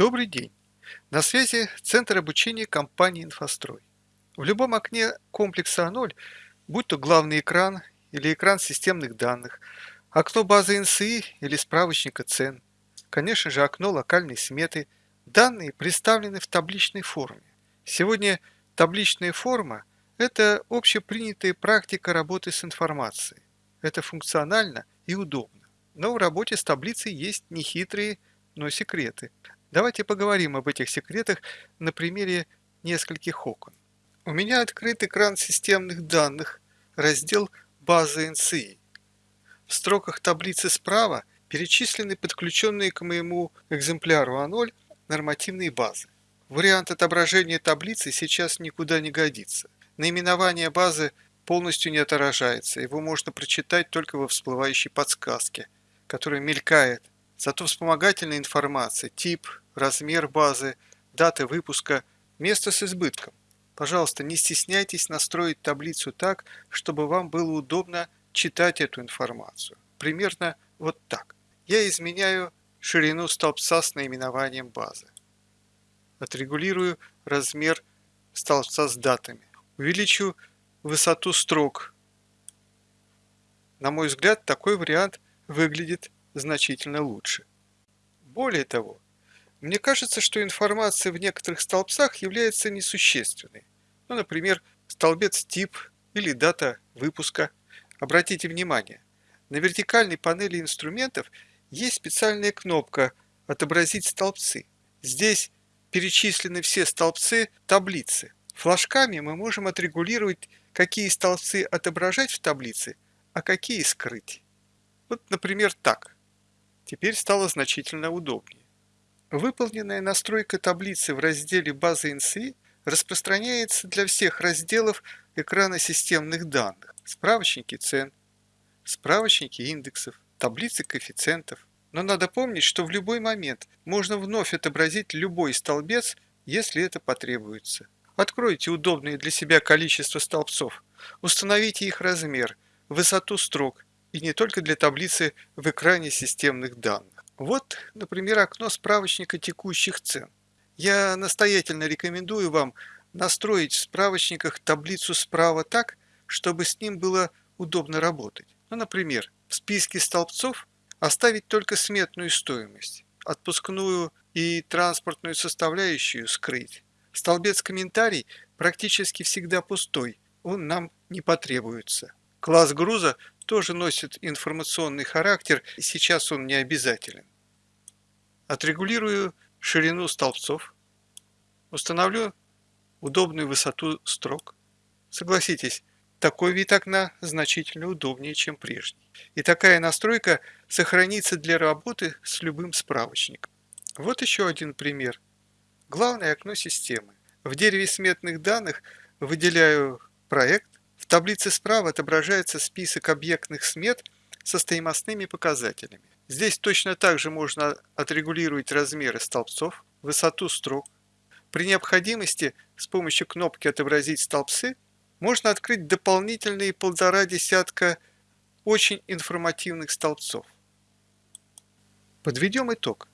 Добрый день! На связи Центр обучения компании «Инфострой». В любом окне комплекса А0, будь то главный экран или экран системных данных, окно базы НСИ или справочника цен, конечно же окно локальной сметы, данные представлены в табличной форме. Сегодня табличная форма – это общепринятая практика работы с информацией. Это функционально и удобно. Но в работе с таблицей есть нехитрые, но секреты. Давайте поговорим об этих секретах на примере нескольких окон. У меня открыт экран системных данных, раздел «База NCI». В строках таблицы справа перечислены подключенные к моему экземпляру А0 нормативные базы. Вариант отображения таблицы сейчас никуда не годится. Наименование базы полностью не отражается, его можно прочитать только во всплывающей подсказке, которая мелькает. Зато вспомогательная информация, тип, размер базы, дата выпуска, место с избытком. Пожалуйста, не стесняйтесь настроить таблицу так, чтобы вам было удобно читать эту информацию. Примерно вот так. Я изменяю ширину столбца с наименованием базы. Отрегулирую размер столбца с датами. Увеличу высоту строк. На мой взгляд, такой вариант выглядит значительно лучше. Более того, мне кажется, что информация в некоторых столбцах является несущественной. Ну, например, столбец тип или дата выпуска. Обратите внимание, на вертикальной панели инструментов есть специальная кнопка «Отобразить столбцы». Здесь перечислены все столбцы таблицы. Флажками мы можем отрегулировать, какие столбцы отображать в таблице, а какие скрыть. Вот, например, так. Теперь стало значительно удобнее. Выполненная настройка таблицы в разделе «База NCI» распространяется для всех разделов экрана системных данных, справочники цен, справочники индексов, таблицы коэффициентов. Но надо помнить, что в любой момент можно вновь отобразить любой столбец, если это потребуется. Откройте удобное для себя количество столбцов, установите их размер, высоту строк и не только для таблицы в экране системных данных. Вот, например, окно справочника текущих цен. Я настоятельно рекомендую вам настроить в справочниках таблицу справа так, чтобы с ним было удобно работать. Ну, например, в списке столбцов оставить только сметную стоимость, отпускную и транспортную составляющую скрыть. Столбец комментарий практически всегда пустой, он нам не потребуется. Класс груза тоже носит информационный характер, сейчас он не обязателен. Отрегулирую ширину столбцов, установлю удобную высоту строк. Согласитесь, такой вид окна значительно удобнее, чем прежний. И такая настройка сохранится для работы с любым справочником. Вот еще один пример. Главное окно системы. В дереве сметных данных выделяю проект. В таблице справа отображается список объектных смет со стоимостными показателями. Здесь точно так же можно отрегулировать размеры столбцов, высоту строк. При необходимости с помощью кнопки «Отобразить столбцы» можно открыть дополнительные полтора десятка очень информативных столбцов. Подведем итог.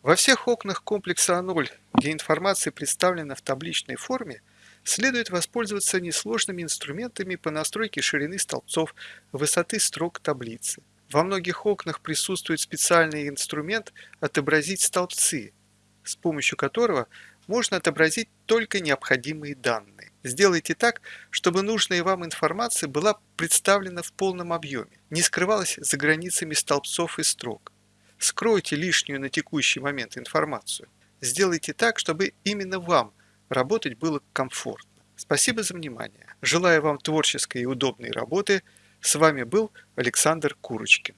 Во всех окнах комплекса А0, где информация представлена в табличной форме, следует воспользоваться несложными инструментами по настройке ширины столбцов, высоты строк таблицы. Во многих окнах присутствует специальный инструмент «Отобразить столбцы», с помощью которого можно отобразить только необходимые данные. Сделайте так, чтобы нужная вам информация была представлена в полном объеме, не скрывалась за границами столбцов и строк. Скройте лишнюю на текущий момент информацию. Сделайте так, чтобы именно вам работать было комфортно. Спасибо за внимание. Желаю вам творческой и удобной работы – с вами был Александр Курочкин.